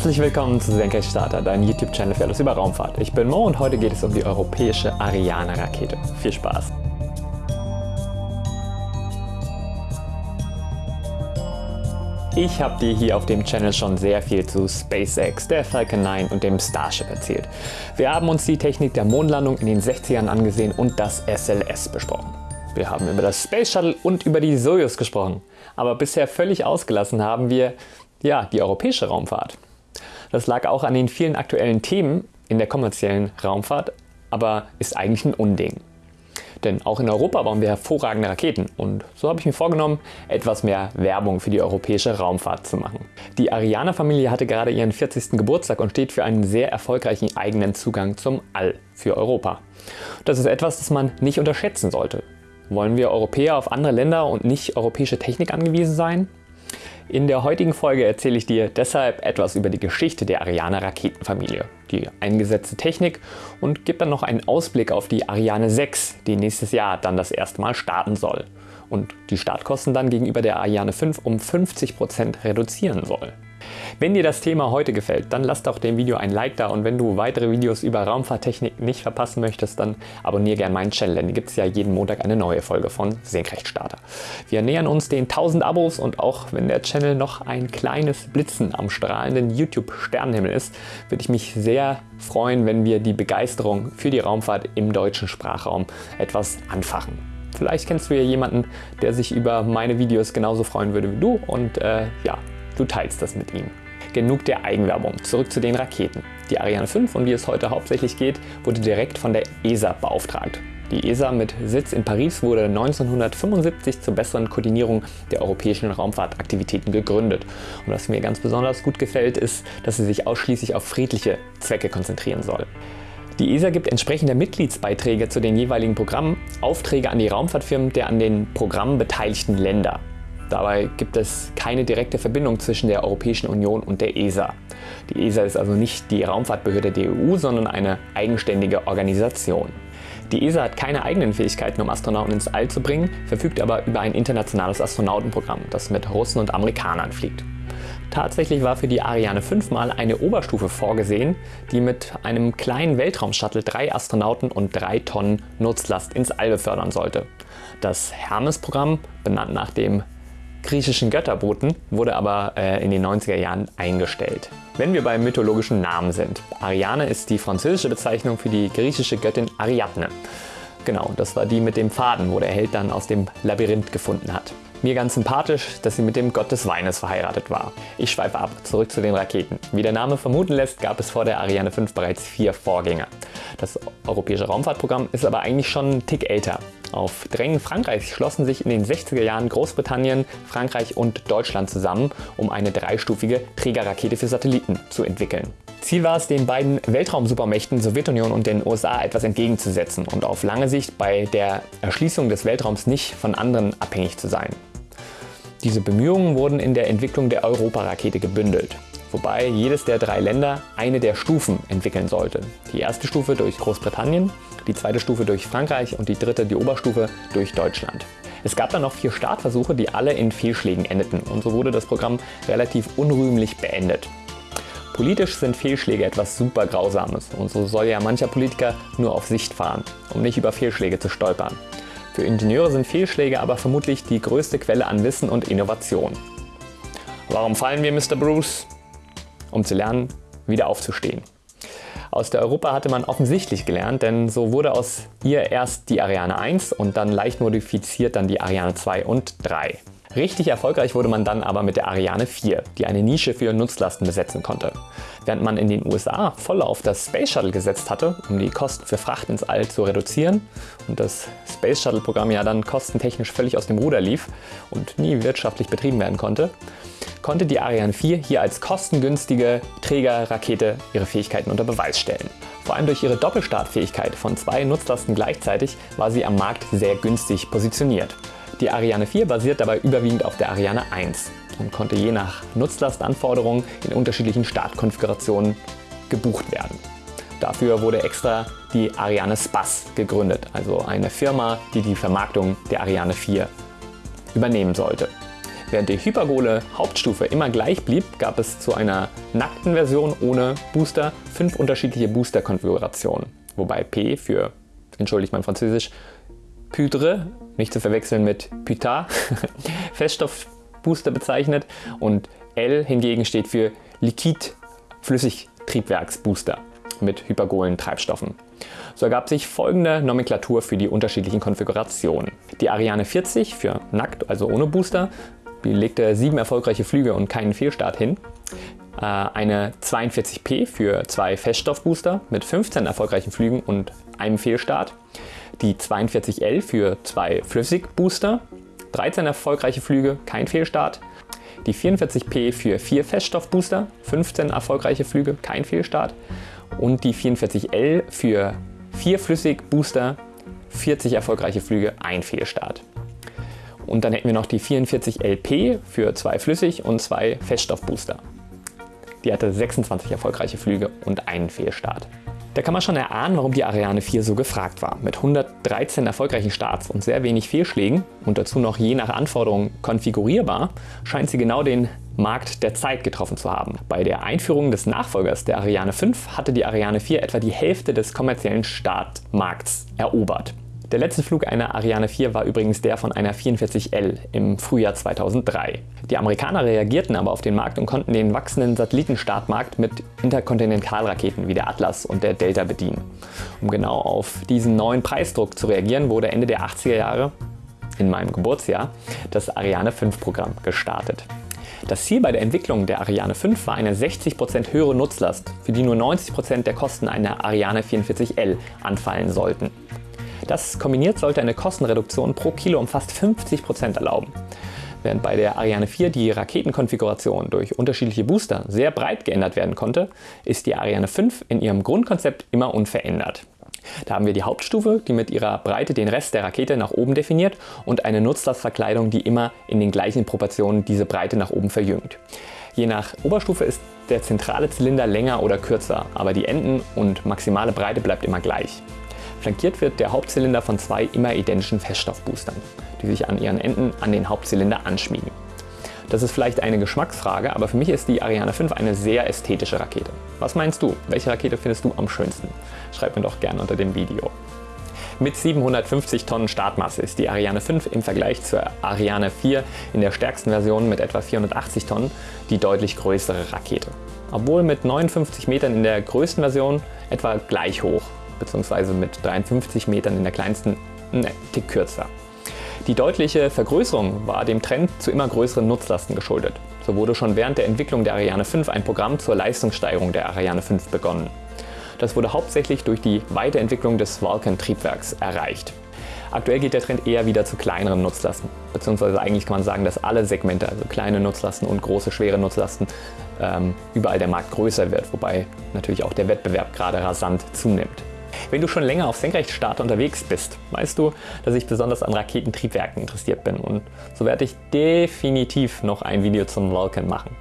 Herzlich willkommen zu Senkrechtstarter, dein YouTube-Channel für alles über Raumfahrt. Ich bin Mo und heute geht es um die europäische Ariane-Rakete. Viel Spaß! Ich habe dir hier auf dem Channel schon sehr viel zu SpaceX, der Falcon 9 und dem Starship erzählt. Wir haben uns die Technik der Mondlandung in den 60ern angesehen und das SLS besprochen. Wir haben über das Space Shuttle und über die Soyuz gesprochen. Aber bisher völlig ausgelassen haben wir ja, die europäische Raumfahrt. Das lag auch an den vielen aktuellen Themen in der kommerziellen Raumfahrt, aber ist eigentlich ein Unding. Denn auch in Europa bauen wir hervorragende Raketen und so habe ich mir vorgenommen, etwas mehr Werbung für die europäische Raumfahrt zu machen. Die Ariane-Familie hatte gerade ihren 40. Geburtstag und steht für einen sehr erfolgreichen eigenen Zugang zum All für Europa. Das ist etwas, das man nicht unterschätzen sollte. Wollen wir Europäer auf andere Länder und nicht europäische Technik angewiesen sein? In der heutigen Folge erzähle ich dir deshalb etwas über die Geschichte der Ariane Raketenfamilie, die eingesetzte Technik und gebe dann noch einen Ausblick auf die Ariane 6, die nächstes Jahr dann das erste Mal starten soll und die Startkosten dann gegenüber der Ariane 5 um 50% reduzieren soll. Wenn dir das Thema heute gefällt, dann lass doch dem Video ein Like da und wenn du weitere Videos über Raumfahrttechnik nicht verpassen möchtest, dann abonniere gerne meinen Channel, denn hier gibt es ja jeden Montag eine neue Folge von Senkrechtstarter. Wir nähern uns den 1000 Abos und auch wenn der Channel noch ein kleines Blitzen am strahlenden YouTube-Sternenhimmel ist, würde ich mich sehr freuen, wenn wir die Begeisterung für die Raumfahrt im deutschen Sprachraum etwas anfachen. Vielleicht kennst du ja jemanden, der sich über meine Videos genauso freuen würde wie du und äh, ja, du teilst das mit ihm. Genug der Eigenwerbung, zurück zu den Raketen. Die Ariane 5, um die es heute hauptsächlich geht, wurde direkt von der ESA beauftragt. Die ESA mit Sitz in Paris wurde 1975 zur besseren Koordinierung der europäischen Raumfahrtaktivitäten gegründet. Und was mir ganz besonders gut gefällt, ist, dass sie sich ausschließlich auf friedliche Zwecke konzentrieren soll. Die ESA gibt entsprechende Mitgliedsbeiträge zu den jeweiligen Programmen Aufträge an die Raumfahrtfirmen der an den Programmen beteiligten Länder. Dabei gibt es keine direkte Verbindung zwischen der Europäischen Union und der ESA. Die ESA ist also nicht die Raumfahrtbehörde der EU, sondern eine eigenständige Organisation. Die ESA hat keine eigenen Fähigkeiten, um Astronauten ins All zu bringen, verfügt aber über ein internationales Astronautenprogramm, das mit Russen und Amerikanern fliegt. Tatsächlich war für die Ariane 5 mal eine Oberstufe vorgesehen, die mit einem kleinen Weltraumshuttle drei Astronauten und drei Tonnen Nutzlast ins All befördern sollte. Das Hermes-Programm, benannt nach dem griechischen Götterboten, wurde aber äh, in den 90er Jahren eingestellt. Wenn wir bei mythologischen Namen sind. Ariane ist die französische Bezeichnung für die griechische Göttin Ariadne. Genau, das war die mit dem Faden, wo der Held dann aus dem Labyrinth gefunden hat. Mir ganz sympathisch, dass sie mit dem Gott des Weines verheiratet war. Ich schweife ab, zurück zu den Raketen. Wie der Name vermuten lässt, gab es vor der Ariane 5 bereits vier Vorgänger. Das europäische Raumfahrtprogramm ist aber eigentlich schon ein Tick älter. Auf Drängen Frankreichs schlossen sich in den 60er Jahren Großbritannien, Frankreich und Deutschland zusammen, um eine dreistufige Trägerrakete für Satelliten zu entwickeln. Ziel war es, den beiden Weltraumsupermächten Sowjetunion und den USA etwas entgegenzusetzen und auf lange Sicht bei der Erschließung des Weltraums nicht von anderen abhängig zu sein. Diese Bemühungen wurden in der Entwicklung der Europarakete gebündelt, wobei jedes der drei Länder eine der Stufen entwickeln sollte. Die erste Stufe durch Großbritannien, die zweite Stufe durch Frankreich und die dritte, die Oberstufe, durch Deutschland. Es gab dann noch vier Startversuche, die alle in Fehlschlägen endeten und so wurde das Programm relativ unrühmlich beendet. Politisch sind Fehlschläge etwas super Grausames und so soll ja mancher Politiker nur auf Sicht fahren, um nicht über Fehlschläge zu stolpern. Für Ingenieure sind Fehlschläge aber vermutlich die größte Quelle an Wissen und Innovation. Warum fallen wir, Mr. Bruce? Um zu lernen, wieder aufzustehen. Aus der Europa hatte man offensichtlich gelernt, denn so wurde aus ihr erst die Ariane 1 und dann leicht modifiziert dann die Ariane 2 und 3. Richtig erfolgreich wurde man dann aber mit der Ariane 4, die eine Nische für Nutzlasten besetzen konnte. Während man in den USA voll auf das Space Shuttle gesetzt hatte, um die Kosten für Fracht ins All zu reduzieren und das Space Shuttle Programm ja dann kostentechnisch völlig aus dem Ruder lief und nie wirtschaftlich betrieben werden konnte, konnte die Ariane 4 hier als kostengünstige Trägerrakete ihre Fähigkeiten unter Beweis stellen. Vor allem durch ihre Doppelstartfähigkeit von zwei Nutzlasten gleichzeitig war sie am Markt sehr günstig positioniert. Die Ariane 4 basiert dabei überwiegend auf der Ariane 1 und konnte je nach Nutzlastanforderungen in unterschiedlichen Startkonfigurationen gebucht werden. Dafür wurde extra die Ariane Space gegründet, also eine Firma, die die Vermarktung der Ariane 4 übernehmen sollte. Während die hypergole Hauptstufe immer gleich blieb, gab es zu einer nackten Version ohne Booster fünf unterschiedliche Booster-Konfigurationen. Wobei P für, entschuldigt mein Französisch, Pudre, nicht zu verwechseln mit Puta, Feststoffbooster bezeichnet und L hingegen steht für Liquid Flüssigtriebwerksbooster mit hypergolen Treibstoffen. So ergab sich folgende Nomenklatur für die unterschiedlichen Konfigurationen. Die Ariane 40 für nackt, also ohne Booster, die legte sieben erfolgreiche Flüge und keinen Fehlstart hin. Äh, eine 42P für zwei Feststoffbooster mit 15 erfolgreichen Flügen und einem Fehlstart. Die 42L für zwei Flüssigbooster, 13 erfolgreiche Flüge, kein Fehlstart. Die 44P für vier Feststoffbooster, 15 erfolgreiche Flüge, kein Fehlstart. Und die 44L für vier Flüssigbooster, 40 erfolgreiche Flüge, ein Fehlstart. Und dann hätten wir noch die 44LP für zwei Flüssig- und zwei Feststoffbooster. Die hatte 26 erfolgreiche Flüge und einen Fehlstart. Da kann man schon erahnen, warum die Ariane 4 so gefragt war. Mit 113 erfolgreichen Starts und sehr wenig Fehlschlägen und dazu noch je nach Anforderung konfigurierbar, scheint sie genau den Markt der Zeit getroffen zu haben. Bei der Einführung des Nachfolgers der Ariane 5 hatte die Ariane 4 etwa die Hälfte des kommerziellen Startmarkts erobert. Der letzte Flug einer Ariane 4 war übrigens der von einer 44L im Frühjahr 2003. Die Amerikaner reagierten aber auf den Markt und konnten den wachsenden Satellitenstartmarkt mit Interkontinentalraketen wie der Atlas und der Delta bedienen. Um genau auf diesen neuen Preisdruck zu reagieren, wurde Ende der 80er Jahre, in meinem Geburtsjahr, das Ariane 5 Programm gestartet. Das Ziel bei der Entwicklung der Ariane 5 war eine 60% höhere Nutzlast, für die nur 90% der Kosten einer Ariane 44L anfallen sollten. Das kombiniert sollte eine Kostenreduktion pro Kilo um fast 50% erlauben. Während bei der Ariane 4 die Raketenkonfiguration durch unterschiedliche Booster sehr breit geändert werden konnte, ist die Ariane 5 in ihrem Grundkonzept immer unverändert. Da haben wir die Hauptstufe, die mit ihrer Breite den Rest der Rakete nach oben definiert und eine Nutzlastverkleidung, die immer in den gleichen Proportionen diese Breite nach oben verjüngt. Je nach Oberstufe ist der zentrale Zylinder länger oder kürzer, aber die Enden und maximale Breite bleibt immer gleich. Flankiert wird der Hauptzylinder von zwei immer identischen Feststoffboostern, die sich an ihren Enden an den Hauptzylinder anschmiegen. Das ist vielleicht eine Geschmacksfrage, aber für mich ist die Ariane 5 eine sehr ästhetische Rakete. Was meinst du? Welche Rakete findest du am schönsten? Schreib mir doch gerne unter dem Video. Mit 750 Tonnen Startmasse ist die Ariane 5 im Vergleich zur Ariane 4 in der stärksten Version mit etwa 480 Tonnen die deutlich größere Rakete. Obwohl mit 59 Metern in der größten Version etwa gleich hoch bzw. mit 53 Metern in der kleinsten ein Tick kürzer. Die deutliche Vergrößerung war dem Trend zu immer größeren Nutzlasten geschuldet. So wurde schon während der Entwicklung der Ariane 5 ein Programm zur Leistungssteigerung der Ariane 5 begonnen. Das wurde hauptsächlich durch die Weiterentwicklung des Vulcan-Triebwerks erreicht. Aktuell geht der Trend eher wieder zu kleineren Nutzlasten, beziehungsweise eigentlich kann man sagen, dass alle Segmente, also kleine Nutzlasten und große schwere Nutzlasten, ähm, überall der Markt größer wird, wobei natürlich auch der Wettbewerb gerade rasant zunimmt. Wenn du schon länger auf Senkrechtstarter unterwegs bist, weißt du, dass ich besonders an Raketentriebwerken interessiert bin und so werde ich definitiv noch ein Video zum Vulcan machen.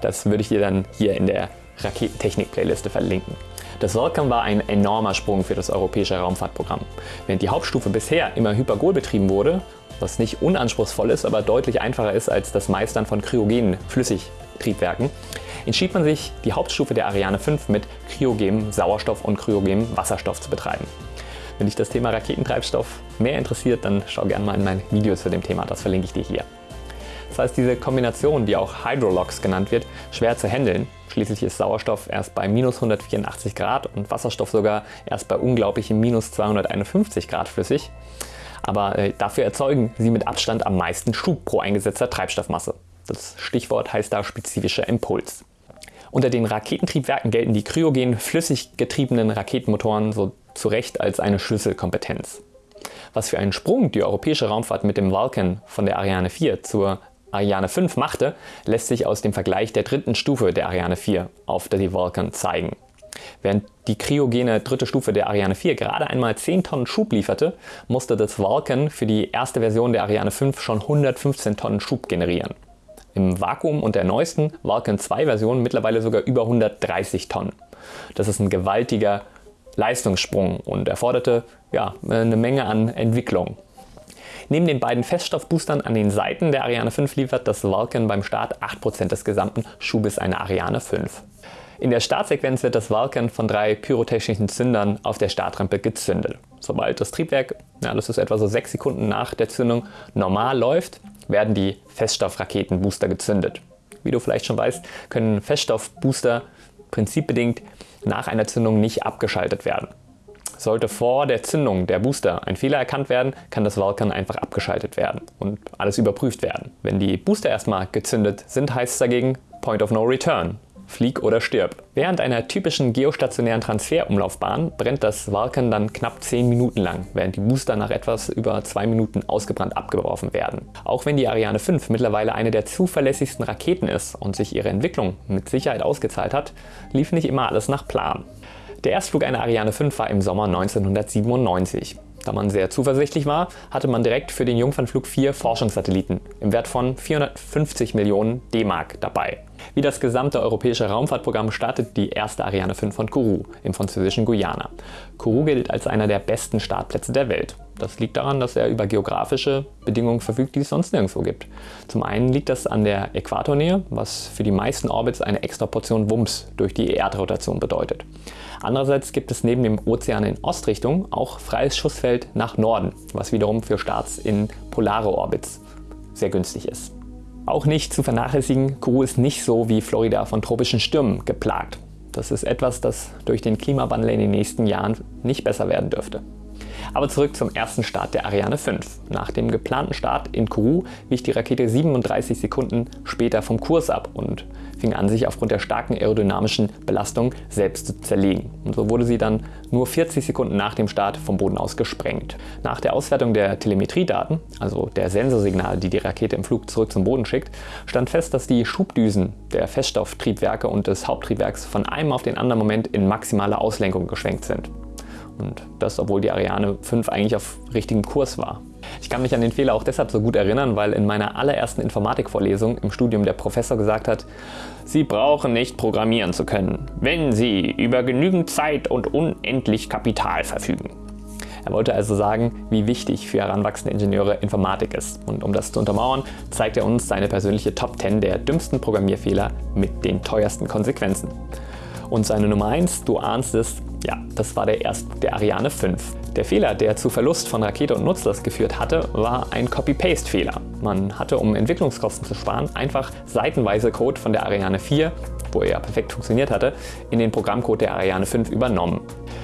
Das würde ich dir dann hier in der Raketentechnik-Playliste verlinken. Das Vulcan war ein enormer Sprung für das europäische Raumfahrtprogramm. Während die Hauptstufe bisher immer hypergol betrieben wurde, was nicht unanspruchsvoll ist, aber deutlich einfacher ist als das Meistern von kryogenen Flüssigtriebwerken, entschied man sich, die Hauptstufe der Ariane 5 mit kryogenem Sauerstoff und kryogenem Wasserstoff zu betreiben. Wenn dich das Thema Raketentreibstoff mehr interessiert, dann schau gerne mal in mein Video zu dem Thema, das verlinke ich dir hier. Das heißt, diese Kombination, die auch Hydrolox genannt wird, schwer zu handeln. Schließlich ist Sauerstoff erst bei minus 184 Grad und Wasserstoff sogar erst bei unglaublichen minus 251 Grad flüssig. Aber äh, dafür erzeugen sie mit Abstand am meisten Schub pro eingesetzter Treibstoffmasse. Das Stichwort heißt da spezifischer Impuls. Unter den Raketentriebwerken gelten die kryogen flüssig getriebenen Raketenmotoren so zu Recht als eine Schlüsselkompetenz. Was für einen Sprung die europäische Raumfahrt mit dem Vulcan von der Ariane 4 zur Ariane 5 machte, lässt sich aus dem Vergleich der dritten Stufe der Ariane 4 auf die Vulcan zeigen. Während die kryogene dritte Stufe der Ariane 4 gerade einmal 10 Tonnen Schub lieferte, musste das Vulcan für die erste Version der Ariane 5 schon 115 Tonnen Schub generieren im Vakuum und der neuesten Vulcan 2 Version mittlerweile sogar über 130 Tonnen. Das ist ein gewaltiger Leistungssprung und erforderte ja, eine Menge an Entwicklung. Neben den beiden Feststoffboostern an den Seiten der Ariane 5 liefert das Vulcan beim Start 8% des gesamten Schubes einer Ariane 5. In der Startsequenz wird das Vulcan von drei pyrotechnischen Zündern auf der Startrampe gezündet. Sobald das Triebwerk, ja, das ist etwa so 6 Sekunden nach der Zündung, normal läuft, werden die Feststoffraketenbooster gezündet. Wie du vielleicht schon weißt, können Feststoffbooster prinzipbedingt nach einer Zündung nicht abgeschaltet werden. Sollte vor der Zündung der Booster ein Fehler erkannt werden, kann das Vulcan einfach abgeschaltet werden und alles überprüft werden. Wenn die Booster erstmal gezündet sind, heißt es dagegen Point of No Return. Flieg oder stirb. Während einer typischen geostationären Transferumlaufbahn brennt das Vulcan dann knapp 10 Minuten lang, während die Booster nach etwas über 2 Minuten ausgebrannt abgeworfen werden. Auch wenn die Ariane 5 mittlerweile eine der zuverlässigsten Raketen ist und sich ihre Entwicklung mit Sicherheit ausgezahlt hat, lief nicht immer alles nach Plan. Der Erstflug einer Ariane 5 war im Sommer 1997. Da man sehr zuversichtlich war, hatte man direkt für den Jungfernflug vier Forschungssatelliten im Wert von 450 Millionen D-Mark dabei. Wie das gesamte europäische Raumfahrtprogramm startet die erste Ariane 5 von Kourou im französischen Guyana. Kourou gilt als einer der besten Startplätze der Welt. Das liegt daran, dass er über geografische Bedingungen verfügt, die es sonst nirgendwo gibt. Zum einen liegt das an der Äquatornähe, was für die meisten Orbits eine extra Portion Wumms durch die Erdrotation bedeutet. Andererseits gibt es neben dem Ozean in Ostrichtung auch freies Schussfeld nach Norden, was wiederum für Starts in polare Orbits sehr günstig ist. Auch nicht zu vernachlässigen, Kourou ist nicht so wie Florida von tropischen Stürmen geplagt. Das ist etwas, das durch den Klimawandel in den nächsten Jahren nicht besser werden dürfte. Aber zurück zum ersten Start der Ariane 5. Nach dem geplanten Start in Kourou wich die Rakete 37 Sekunden später vom Kurs ab und fing an, sich aufgrund der starken aerodynamischen Belastung selbst zu zerlegen. Und so wurde sie dann nur 40 Sekunden nach dem Start vom Boden aus gesprengt. Nach der Auswertung der Telemetriedaten, also der Sensorsignale, die die Rakete im Flug zurück zum Boden schickt, stand fest, dass die Schubdüsen der Feststofftriebwerke und des Haupttriebwerks von einem auf den anderen Moment in maximale Auslenkung geschwenkt sind. Und das, obwohl die Ariane 5 eigentlich auf richtigem Kurs war. Ich kann mich an den Fehler auch deshalb so gut erinnern, weil in meiner allerersten Informatikvorlesung im Studium der Professor gesagt hat, Sie brauchen nicht programmieren zu können, wenn Sie über genügend Zeit und unendlich Kapital verfügen. Er wollte also sagen, wie wichtig für heranwachsende Ingenieure Informatik ist. Und um das zu untermauern, zeigt er uns seine persönliche Top 10 der dümmsten Programmierfehler mit den teuersten Konsequenzen. Und seine Nummer 1, du ahnst es, ja, das war der Erstflug der Ariane 5. Der Fehler, der zu Verlust von Rakete und Nutzlast geführt hatte, war ein Copy-Paste-Fehler. Man hatte, um Entwicklungskosten zu sparen, einfach seitenweise Code von der Ariane 4, wo er ja perfekt funktioniert hatte, in den Programmcode der Ariane 5 übernommen.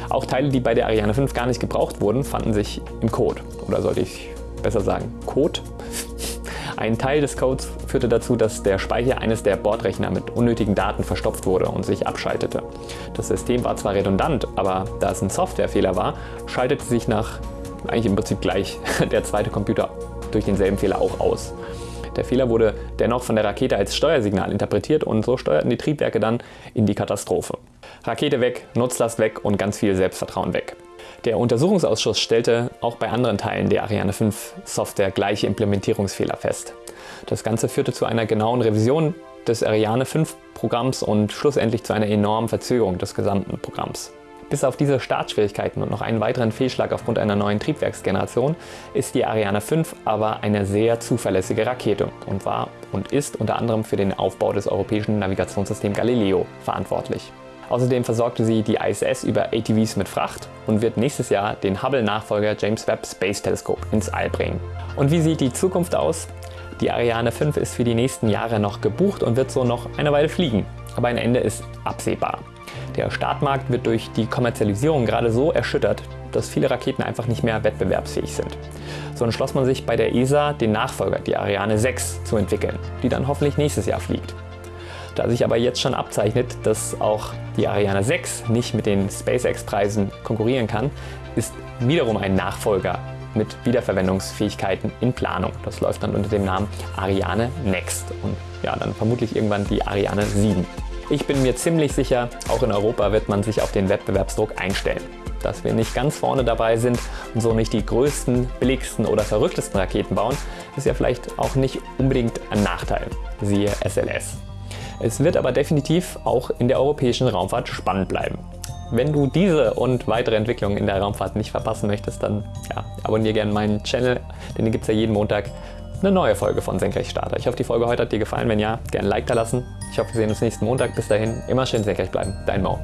Auch Teile, die bei der Ariane 5 gar nicht gebraucht wurden, fanden sich im Code. Oder sollte ich besser sagen Code? Ein Teil des Codes führte dazu, dass der Speicher eines der Bordrechner mit unnötigen Daten verstopft wurde und sich abschaltete. Das System war zwar redundant, aber da es ein Softwarefehler war, schaltete sich nach eigentlich im Prinzip gleich der zweite Computer durch denselben Fehler auch aus. Der Fehler wurde dennoch von der Rakete als Steuersignal interpretiert und so steuerten die Triebwerke dann in die Katastrophe. Rakete weg, Nutzlast weg und ganz viel Selbstvertrauen weg. Der Untersuchungsausschuss stellte auch bei anderen Teilen der Ariane 5 Software gleiche Implementierungsfehler fest. Das Ganze führte zu einer genauen Revision des Ariane 5 Programms und schlussendlich zu einer enormen Verzögerung des gesamten Programms. Bis auf diese Startschwierigkeiten und noch einen weiteren Fehlschlag aufgrund einer neuen Triebwerksgeneration ist die Ariane 5 aber eine sehr zuverlässige Rakete und war und ist unter anderem für den Aufbau des europäischen Navigationssystems Galileo verantwortlich. Außerdem versorgte sie die ISS über ATVs mit Fracht und wird nächstes Jahr den Hubble-Nachfolger James Webb Space Telescope ins All bringen. Und wie sieht die Zukunft aus? Die Ariane 5 ist für die nächsten Jahre noch gebucht und wird so noch eine Weile fliegen. Aber ein Ende ist absehbar. Der Startmarkt wird durch die Kommerzialisierung gerade so erschüttert, dass viele Raketen einfach nicht mehr wettbewerbsfähig sind. So entschloss man sich bei der ESA, den Nachfolger, die Ariane 6, zu entwickeln, die dann hoffentlich nächstes Jahr fliegt. Da sich aber jetzt schon abzeichnet, dass auch die Ariane 6 nicht mit den SpaceX-Preisen konkurrieren kann, ist wiederum ein Nachfolger mit Wiederverwendungsfähigkeiten in Planung. Das läuft dann unter dem Namen Ariane Next und ja, dann vermutlich irgendwann die Ariane 7. Ich bin mir ziemlich sicher, auch in Europa wird man sich auf den Wettbewerbsdruck einstellen. Dass wir nicht ganz vorne dabei sind und so nicht die größten, billigsten oder verrücktesten Raketen bauen, ist ja vielleicht auch nicht unbedingt ein Nachteil. Siehe SLS. Es wird aber definitiv auch in der europäischen Raumfahrt spannend bleiben. Wenn du diese und weitere Entwicklungen in der Raumfahrt nicht verpassen möchtest, dann ja, abonniere gerne meinen Channel, denn hier gibt es ja jeden Montag eine neue Folge von Senkrechtstarter. Ich hoffe, die Folge heute hat dir gefallen. Wenn ja, gerne ein Like da lassen. Ich hoffe, wir sehen uns nächsten Montag. Bis dahin, immer schön senkrecht bleiben. Dein Mo.